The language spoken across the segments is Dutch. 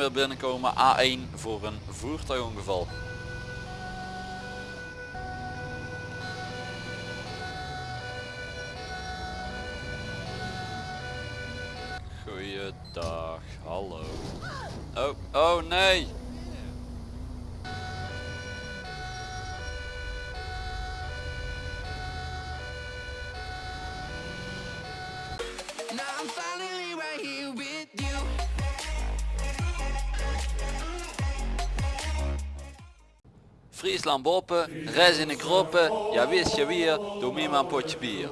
weer binnenkomen. A1 voor een voertuigongeval. Goeiedag, hallo. Oh, oh nee! Friesland Boppen, reis in de kroppen, ja wist je weer, doe me maar een potje bier.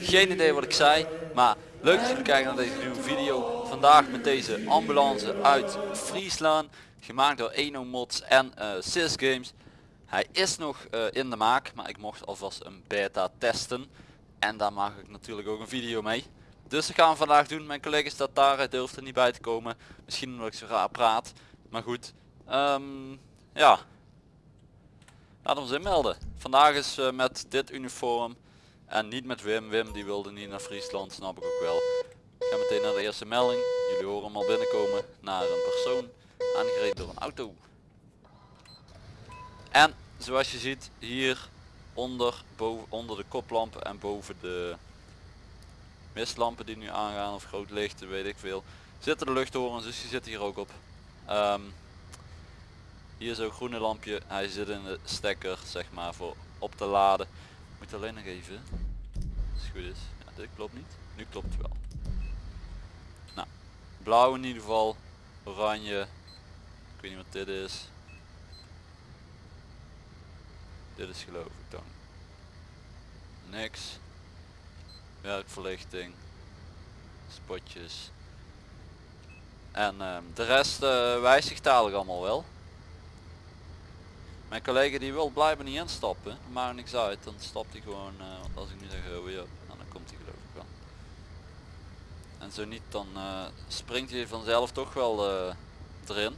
Geen idee wat ik zei, maar leuk dat jullie kijken naar deze nieuwe video. Vandaag met deze ambulance uit Friesland, gemaakt door Eno Mods en uh, Games. Hij is nog eh, in de maak, maar ik mocht alvast een beta testen. En daar maak ik natuurlijk ook een video mee. Dus dat gaan we vandaag doen. Mijn collega staat daar, hij durft er niet bij te komen. Misschien omdat ik zo raar praat. Maar goed, ehm, ja, Laat ons inmelden. Vandaag is uh, met dit uniform en niet met Wim. Wim die wilde niet naar Friesland, snap ik ook wel. Ik ga meteen naar de eerste melding. Jullie horen hem al binnenkomen naar een persoon aangereden door een auto. En zoals je ziet hier onder, boven, onder de koplampen en boven de mistlampen die nu aangaan of groot licht, weet ik veel, zitten de luchthorens dus die zitten hier ook op. Ehm, hier zo'n groene lampje. Hij zit in de stekker zeg maar voor op te laden. Moet alleen nog even. Als het goed is. Ja, dit klopt niet. Nu klopt het wel. Nou, blauw in ieder geval. Oranje. Ik weet niet wat dit is. Dit is geloof ik dan. Niks. Werkverlichting. Spotjes. En ehm, de rest uh, wijzigt dadelijk allemaal wel. Mijn collega die wil blijven niet instappen, maar niks uit, dan stapt hij gewoon, uh, want als ik nu zeg oh ja, nou, dan komt hij geloof ik wel. En zo niet, dan uh, springt hij vanzelf toch wel erin.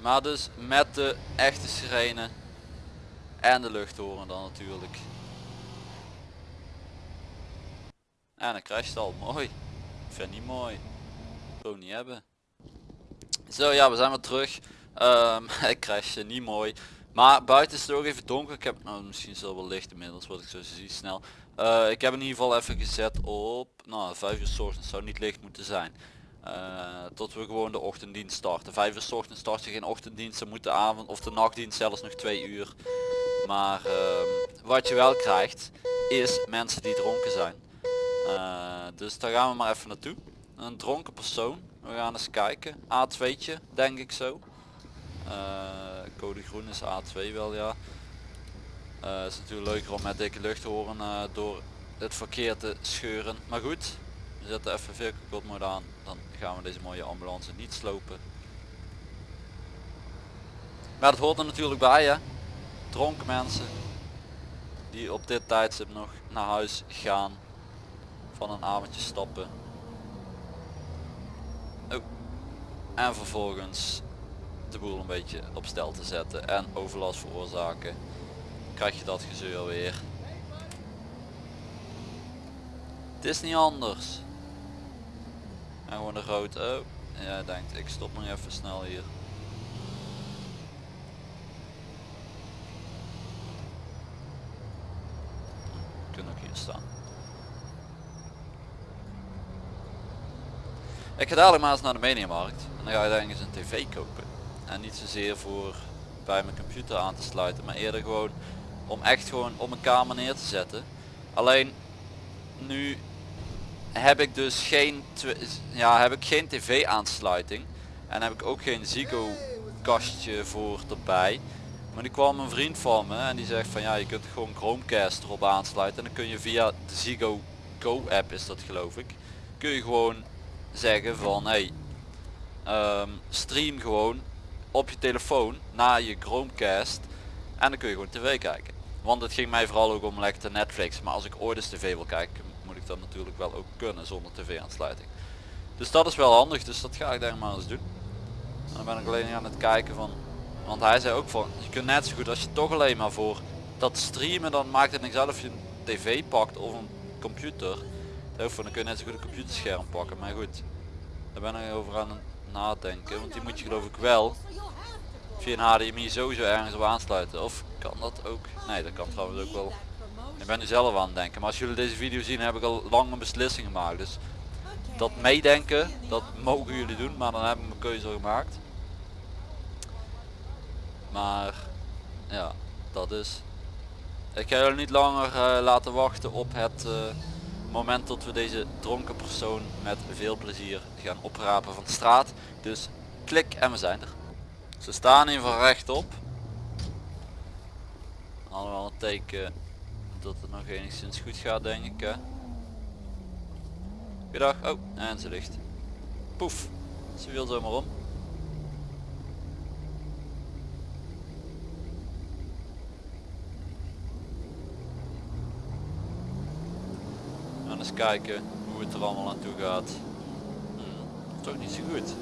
Maar dus met de echte sirene en de luchthoren dan natuurlijk. En dan crasht al, mooi vind niet mooi. Gewoon niet hebben. Zo ja, we zijn weer terug. Um, ik crashte niet mooi. Maar buiten is het ook even donker. Ik heb nou misschien zo wel licht inmiddels wat ik zo zie snel. Uh, ik heb in ieder geval even gezet op nou 5 uur s ochtends zou niet licht moeten zijn. Uh, tot we gewoon de ochtenddienst starten. 5 uur s ochtends start je geen ochtenddienst, dan moet de avond of de nachtdienst zelfs nog 2 uur. Maar uh, wat je wel krijgt is mensen die dronken zijn. Uh, dus daar gaan we maar even naartoe. Een dronken persoon. We gaan eens kijken. A2'tje denk ik zo. Uh, code groen is A2 wel ja. Uh, is natuurlijk leuker om met dikke luchthoren uh, door het verkeer te scheuren. Maar goed, we zetten even vehicle mode aan. Dan gaan we deze mooie ambulance niet slopen. Maar dat hoort er natuurlijk bij hè. Dronken mensen die op dit tijdstip nog naar huis gaan van een avondje stappen. Oh. En vervolgens de boel een beetje op stel te zetten en overlast veroorzaken. Krijg je dat gezeur weer. Het is niet anders. En gewoon de rood. Oh, ja denkt ik stop nog even snel hier. Kunnen ook hier staan. Ik ga dadelijk maar eens naar de mediamarkt en dan ga je denk eens een tv kopen. En niet zozeer voor bij mijn computer aan te sluiten, maar eerder gewoon om echt gewoon op mijn kamer neer te zetten. Alleen nu heb ik dus geen, ja, heb ik geen tv aansluiting en heb ik ook geen Zigo kastje voor erbij. Maar nu kwam een vriend van me en die zegt van ja je kunt gewoon Chromecast erop aansluiten en dan kun je via de Zigo Go app is dat geloof ik. Kun je gewoon zeggen van hey um, stream gewoon op je telefoon naar je Chromecast en dan kun je gewoon tv kijken. Want het ging mij vooral ook om lekker Netflix. Maar als ik ooit eens tv wil kijken moet ik dat natuurlijk wel ook kunnen zonder tv aansluiting. Dus dat is wel handig. Dus dat ga ik daar maar eens doen. En dan ben ik alleen aan het kijken van. Want hij zei ook van je kunt net zo goed als je toch alleen maar voor dat streamen dan maakt het niks uit of je een tv pakt of een computer. Daarvoor dan kun je net zo goed een computerscherm pakken. Maar goed, daar ben ik over aan het nadenken. Want die moet je geloof ik wel via een HDMI sowieso ergens op aansluiten. Of kan dat ook? Nee, dat kan trouwens ook wel. Ik ben nu zelf aan het denken. Maar als jullie deze video zien heb ik al lang een beslissing gemaakt. Dus dat meedenken, dat mogen jullie doen. Maar dan heb ik mijn keuze gemaakt. Maar ja, dat is. Ik ga jullie niet langer eh, laten wachten op het eh, moment dat we deze dronken persoon met veel plezier gaan oprapen van de straat. Dus klik en we zijn er. Ze staan hier van rechtop. Allemaal een teken dat het nog enigszins goed gaat denk ik. Goedendag. Oh, en ze ligt. Poef. Ze viel zomaar om. Eens kijken hoe het er allemaal aan toe gaat. Hmm, toch niet zo goed.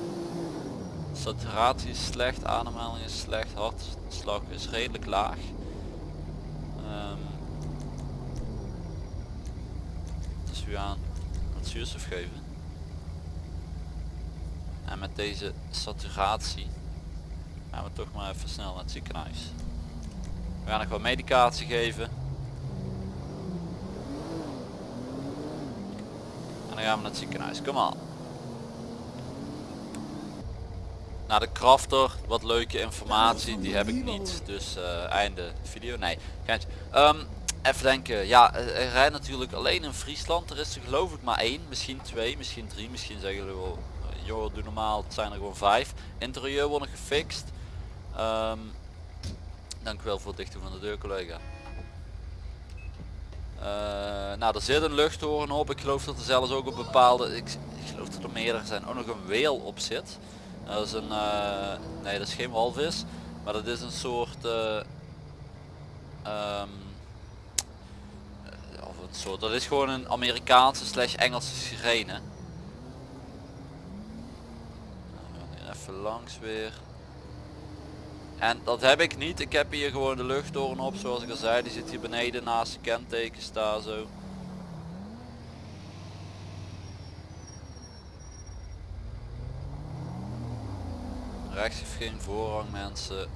Saturatie is slecht, ademhaling is slecht, hartslag is redelijk laag. Dus we gaan wat zuurstof geven. En met deze saturatie gaan we toch maar even snel naar het ziekenhuis. We gaan nog wat medicatie geven. Dan gaan we naar het ziekenhuis. Kom aan. naar de crafter wat leuke informatie die heb ik niet. Dus uh, einde video. Nee um, even denken. Ja er rijdt natuurlijk alleen in Friesland. Er is er geloof ik maar één misschien twee misschien drie. Misschien zeggen we wel eh, joh doe normaal. Het zijn er gewoon vijf. Interieur worden gefixt. Um, dank u wel voor het dichten van de deur collega uh, nou er zit een luchthoren op ik geloof dat er zelfs ook op bepaalde ik, geloof dat er meerdere zijn ook nog een weel op zit dat is een, uh, nee dat is geen walvis, maar dat is een soort, um, of een soort, dat is gewoon een Amerikaanse slash Engelse sirene. Nou, even langs weer. En dat heb ik niet, ik heb hier gewoon de luchttoren op zoals ik al zei, die zit hier beneden naast de kenteken staan zo. rechts heeft geen voorrang mensen.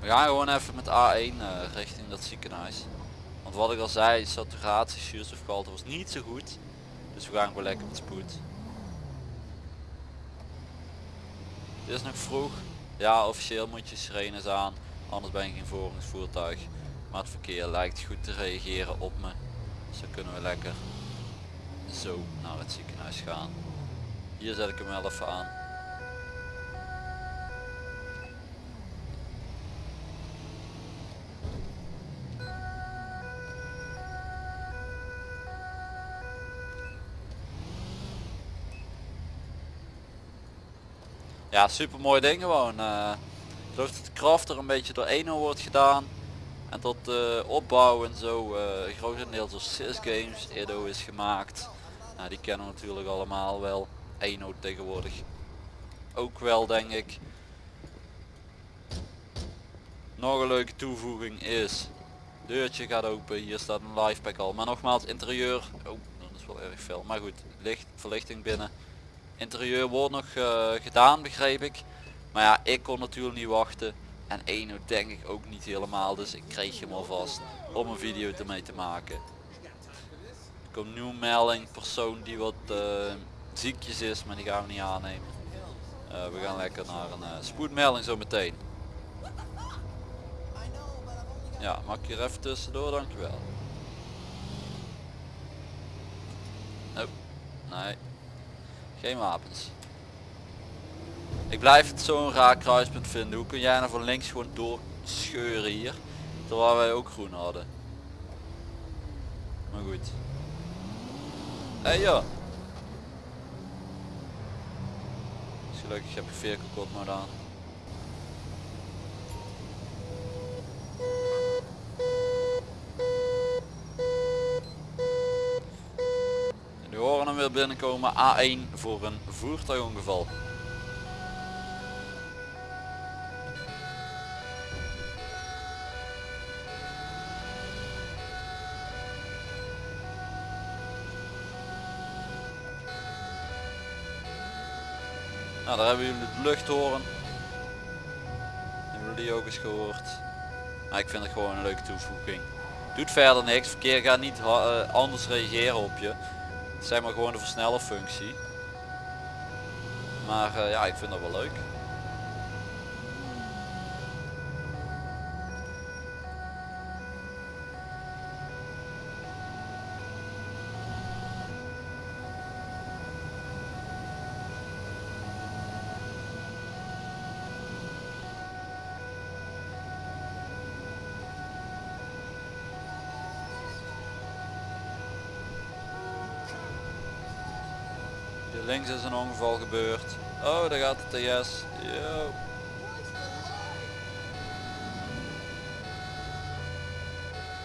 We gaan gewoon even met A1 uh, eh, richting dat ziekenhuis. Want wat ik al zei, saturatie, zuurstofgehalte was niet zo goed. Dus we gaan gewoon lekker met spoed. Het is nog vroeg. Ja, officieel moet je sirenes aan. Anders ben je geen voorrangsvoertuig. Maar het verkeer lijkt goed te reageren op me. Dus dan kunnen we lekker zo naar het ziekenhuis gaan. Hier zet ik hem wel even aan. Ja, super mooi ding gewoon. Uh, ik geloof dat de kracht er een beetje door Eno wordt gedaan. En tot de opbouw en zo uh, grotendeels door Games Edo is gemaakt. Nou, die kennen we natuurlijk allemaal wel. Eno tegenwoordig ook wel denk ik. Nog een leuke toevoeging is deurtje gaat open hier staat een live pack al maar nogmaals interieur oh dat is wel erg veel maar goed licht verlichting binnen Interieur wordt nog uh, gedaan begreep ik. Maar ja, ik kon natuurlijk niet wachten. En Eno denk ik ook niet helemaal. Dus ik kreeg hem alvast om een video ermee te maken. Er komt nu melding. Persoon die wat uh, ziekjes is. Maar die gaan we niet aannemen. Uh, we gaan lekker naar een spoedmelding zo meteen. Ja, mag ik hier even tussendoor, dankjewel. Oh, nee. Geen wapens. Ik blijf het zo'n raar kruispunt vinden. Hoe kun jij nou van links gewoon doorscheuren hier? Terwijl wij ook groen hadden. Maar goed. Hé hey, joh. Gelukkig heb ik veer kapot maar aan. binnenkomen. A1 voor een voertuigongeval. Nou, daar hebben jullie de luchthoren. Hebben jullie die ook eens gehoord. Nou, ik vind het gewoon een leuke toevoeging. Doet verder niks. Verkeer gaat niet eh, anders reageren op je. Zeg maar gewoon de versneller functie. Maar eh, ja, ik vind dat wel leuk. Links is een ongeval gebeurd. Oh, daar gaat de TS. Yo.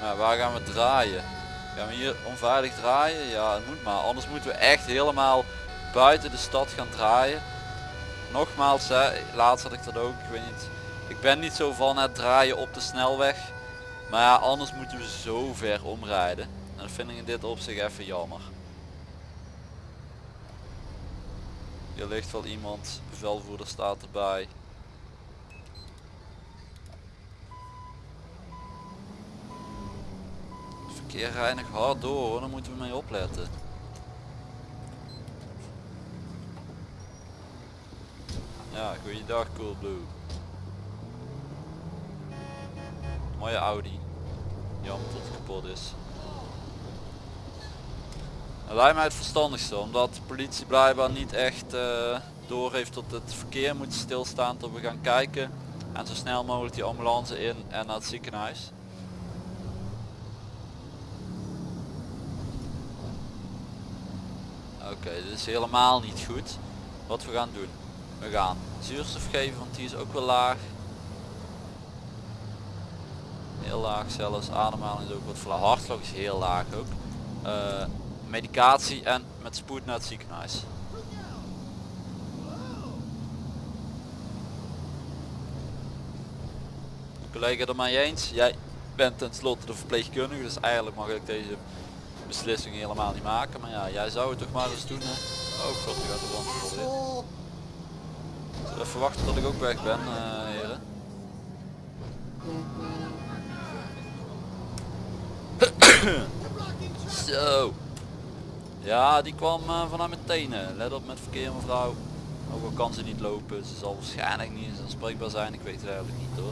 Nou, waar gaan we draaien? Gaan we hier onveilig draaien? Ja, het moet maar. Anders moeten we echt helemaal buiten de stad gaan draaien. Nogmaals, hè, laatst had ik dat ook. Ik weet niet. Ik ben niet zo van het draaien op de snelweg. Maar ja, anders moeten we zo ver omrijden. En dat vind ik in dit opzicht even jammer. Hier ligt wel iemand, bevelvoerder staat erbij. Het verkeer nog hard door hoor, daar moeten we mee opletten. Ja, goeiedag Coolblue. Mooie Audi. Jammer dat het kapot is. Lijkt mij het verstandigste, omdat de politie blijkbaar niet echt eh door heeft dat het verkeer moet stilstaan tot we gaan kijken. En zo snel mogelijk die ambulance in en naar het ziekenhuis. Oké, dit is helemaal niet goed. Wat we gaan doen. We gaan zuurstof geven, want die is ook wel laag. Heel laag zelfs. Ademhaling is ook wat vlak. Hartslag is heel laag ook. Eh, medicatie en met spoed naar het ziekenhuis. Collega er mij eens. Jij bent tenslotte de verpleegkundige, dus eigenlijk mag ik deze beslissing helemaal niet maken. Maar ja, jij zou het toch maar eens doen. Hè? Oh god, nu gaat de brand in. Even wachten tot ik ook weg ben, eh, heren? Zo. Ja, die kwam eh, vanuit mijn tenen. Let op met verkeer mevrouw. Ook al kan ze niet lopen, ze zal waarschijnlijk niet eens aanspreekbaar zijn. Ik weet het eigenlijk niet hoor.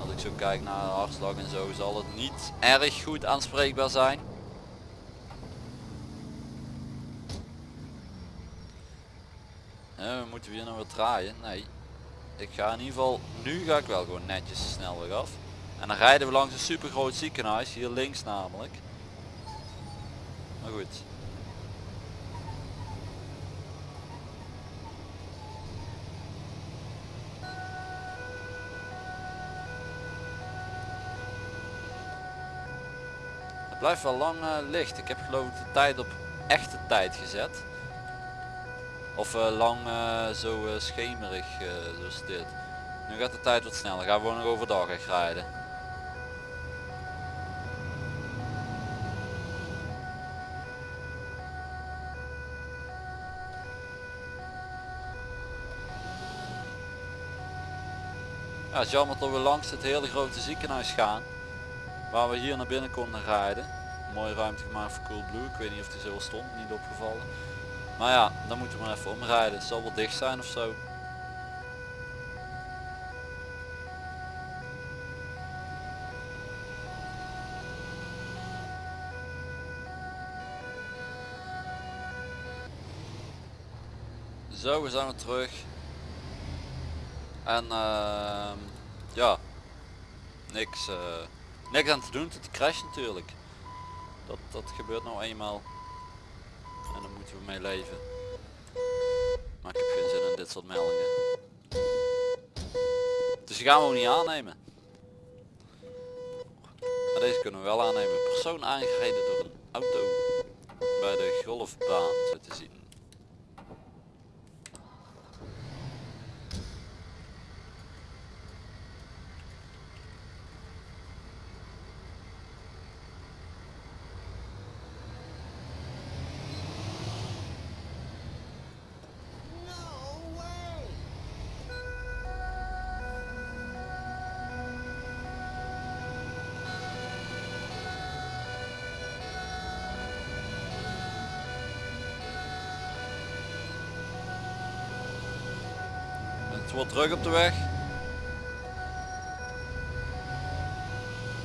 Als ik zo kijk naar de hartslag en zo, zal het niet erg goed aanspreekbaar zijn. Eh, moeten we hier nou weer draaien? Nee. Ik ga in ieder geval, nu ga ik wel gewoon netjes de snelweg af. En dan rijden we langs een super groot ziekenhuis, hier links namelijk. Maar goed. Het blijft wel lang eh, licht. Ik heb geloof ik de tijd op echte tijd gezet. Of eh, lang eh, zo schemerig zoals dit. Nu gaat de tijd wat sneller. Gaan we nog overdag echt rijden. Ja, het is jammer dat we langs het hele grote ziekenhuis gaan. Waar we hier naar binnen konden rijden. Mooie ruimte gemaakt voor Coolblue. Ik weet niet of die zo stond, niet opgevallen. Maar ja, dan moeten we maar even omrijden. Het zal wel dicht zijn of zo. Zo, we zijn weer terug. En ehm ja, niks, eh, niks aan te doen tot die crash natuurlijk. Dat, dat gebeurt nou eenmaal. En daar moeten we mee leven. Maar ik heb geen zin in dit soort meldingen. Dus die gaan we ook niet aannemen. Maar deze kunnen we wel aannemen. Persoon aangereden door een auto. Bij de golfbaan zo te zien. Het wordt druk op de weg.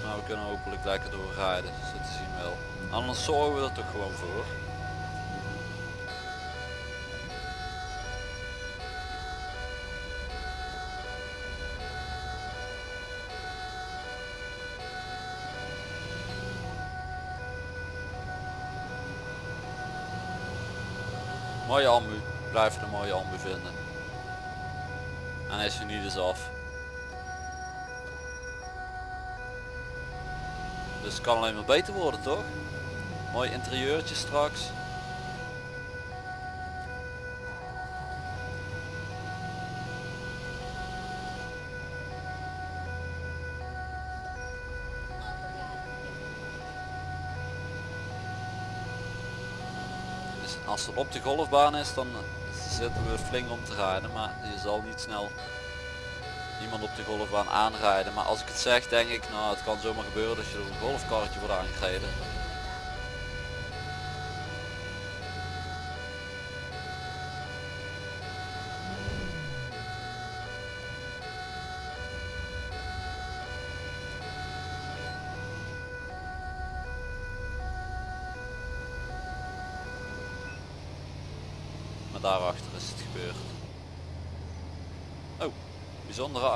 Maar we kunnen hopelijk lekker doorrijden, zo te zien wel. Anders zorgen we er toch gewoon voor. Mooie ambu, blijf een mooie ambu vinden. Hij is er niet eens af. Dus het kan alleen maar beter worden toch? Mooi interieurtje straks. Dus als het op de golfbaan is dan zitten we flink om te rijden maar je zal niet snel iemand op de golfbaan aanrijden. Maar als ik het zeg denk ik nou het kan zomaar gebeuren dat je door een golfkarretje wordt aangereden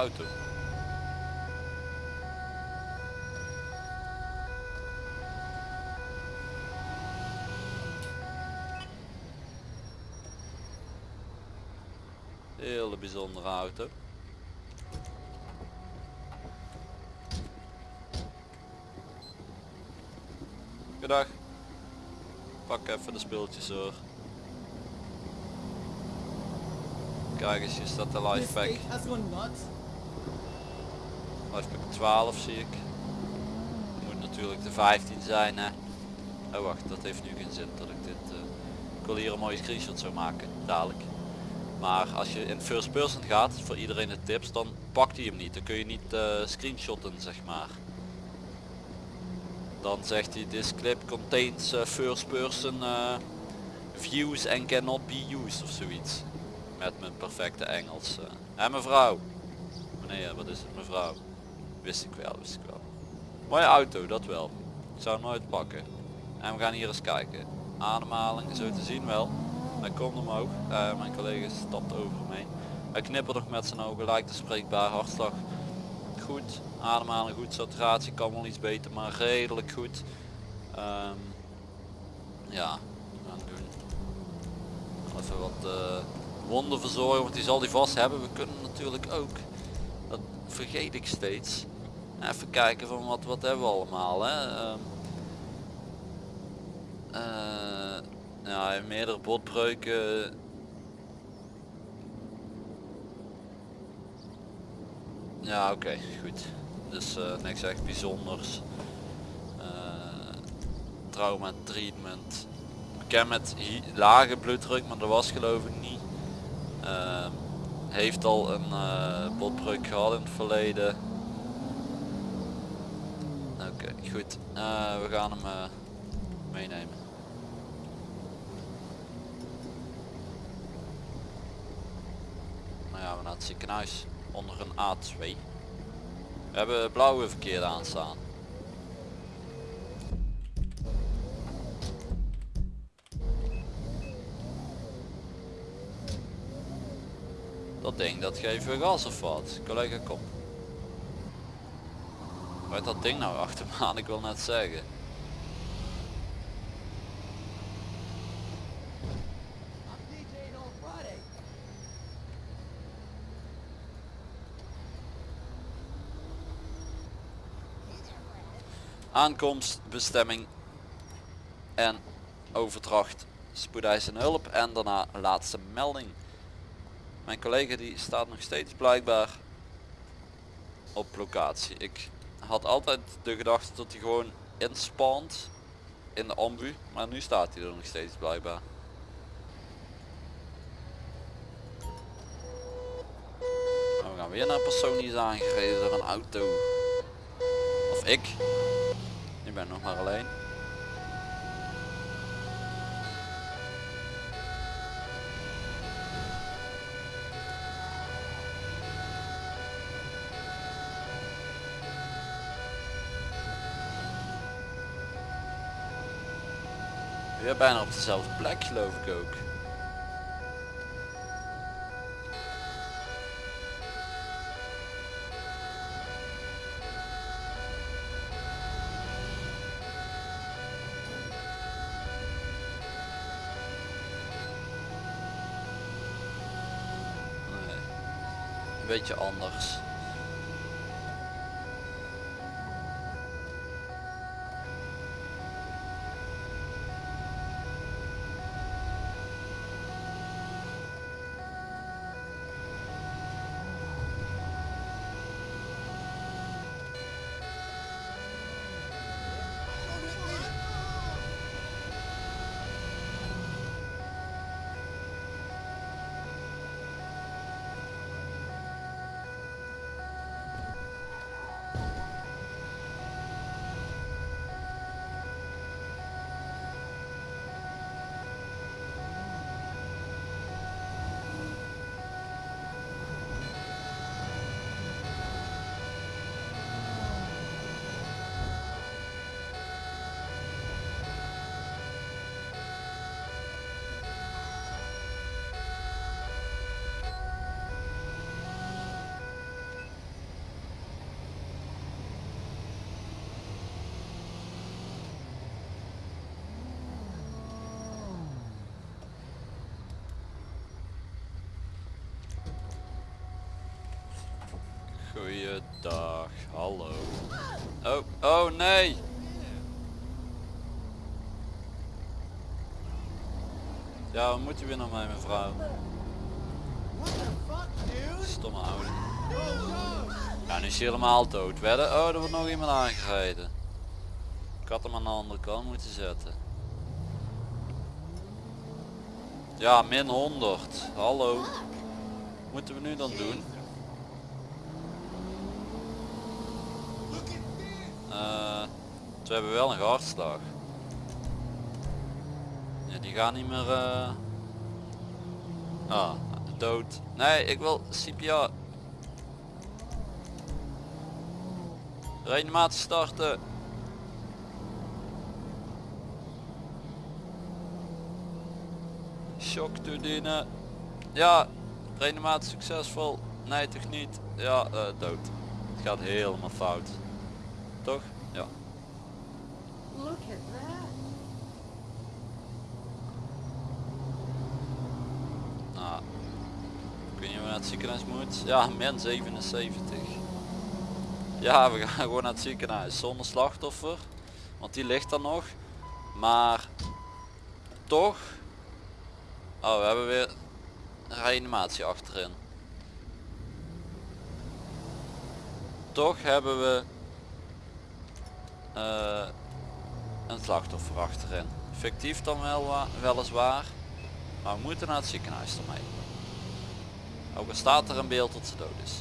auto hele bijzondere auto Goedendag. Pak even de speeltjes hoor. Kijk eens, hier staat de life pack. has gone nuts. Life pack 12 zie ik. Moet natuurlijk de 15 zijn hè. Oh wacht, dat heeft nu geen zin dat ik dit... eh, ik wil hier een mooie screenshot zo maken, dadelijk. Maar als je in first person gaat, voor iedereen de tips, dan pakt hij hem niet. Dan kun je niet eh, screenshotten zeg maar. Dan zegt hij this clip contains eh, first person views and cannot be used of zoiets. Met mijn perfecte Engels. En mevrouw. Meneer, wat is het mevrouw? Wist ik wel, wist ik wel. Mooie auto, dat wel. Ik zou nooit pakken. En we gaan hier eens kijken. Ademhaling, zo te zien wel. Hij komt omhoog. Eh, mijn collega stapt over hem. Hij knippert nog met zijn ogen, lijkt te spreekbaar. Hartslag goed. Ademhaling goed. Saturatie kan wel iets beter, maar redelijk goed. Ehm, ja, doen. Even wat eh, wonden verzorgen, want die zal die vast hebben. We kunnen natuurlijk ook, dat vergeet ik steeds, even kijken van wat, wat hebben we allemaal. Hè? Ehm, eh, ja, meerdere botbreuken. Ja, oké, goed. Dus eh, niks echt bijzonders. Eh, trauma treatment. Bekend met lage bloeddruk, maar dat was geloof ik niet. Ehm, heeft al een botbreuk gehad in het verleden. Goed. Eh, we gaan hem eh, meenemen. Nou ja, we naar het ziekenhuis onder een A2. We hebben blauwe verkeer aanstaan. Dat ding, dat geven we gas of wat? Collega, kom. Waar dat ding nou achter me aan? Ik wil net zeggen. Aankomst, bestemming en overdracht spoedeisende hulp en daarna laatste melding. Mijn collega die staat nog steeds blijkbaar op locatie. Ik had altijd de gedachte dat hij gewoon inspant in de ambu, maar nu staat hij er nog steeds blijkbaar. We gaan weer naar een persoon die is aangereden door een auto. Of ik. Ik ben nog maar alleen. Weer bijna op dezelfde plek geloof ik ook. Een beetje anders. Goeiedag, hallo. Oh, oh nee! Ja, wat moet u weer naar mij mevrouw? Stomme oude. Ja, nu is hij helemaal dood. Wedden? Oh, er wordt nog iemand aangereden. Ik had hem aan de andere kant moeten zetten. Ja, min 100. Hallo. Wat moeten we nu dan doen? We hebben wel een hartslag. Ja, die gaan niet meer... eh Ah, dood. Nee, ik wil CPR. Reanimatie starten. Shock toedienen. Ja, reanimatie succesvol. Nee, toch niet. Ja, eh, dood. Het gaat helemaal fout. Toch? Look at that. Nou, ik naar het ziekenhuis moet. Ja, min 77. Ja, we gaan gewoon naar het ziekenhuis zonder slachtoffer. Want die ligt er nog. Maar toch. Oh, we hebben weer reanimatie achterin. Toch hebben we eh, een slachtoffer achterin. Fictief dan wel wa- weliswaar. Maar we moeten naar het ziekenhuis ermee. Ook al staat er een beeld dat ze dood is.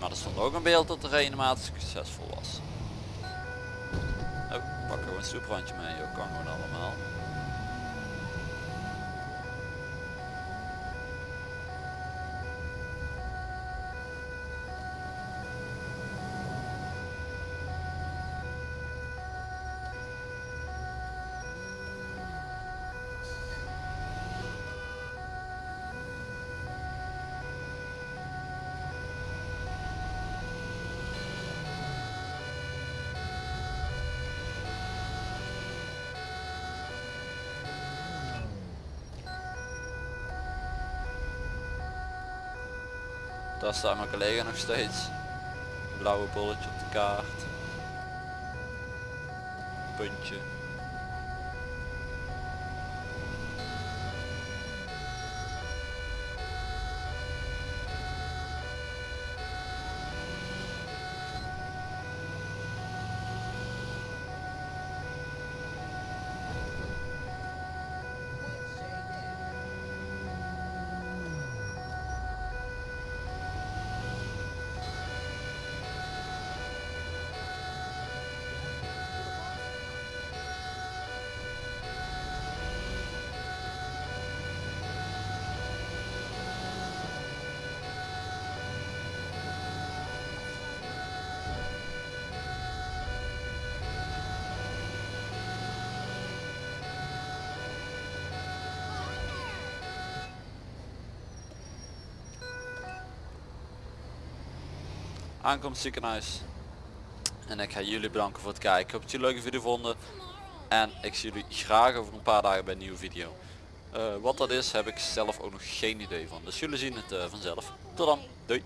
Maar er stond ook een beeld dat de reanimatie succesvol was. Oh, pak gewoon een soeprandje mee, joh. kan gewoon allemaal. Daar staat mijn collega nog steeds. Blauwe bolletje op de kaart. Puntje. Aankomst ziekenhuis. En ik ga jullie bedanken voor het kijken. Ik hoop dat jullie een leuke video vonden. En ik zie jullie graag over een paar dagen bij een nieuwe video. Eh, wat dat is heb ik zelf ook nog geen idee van. Dus jullie zien het eh, vanzelf. Tot dan. Doei.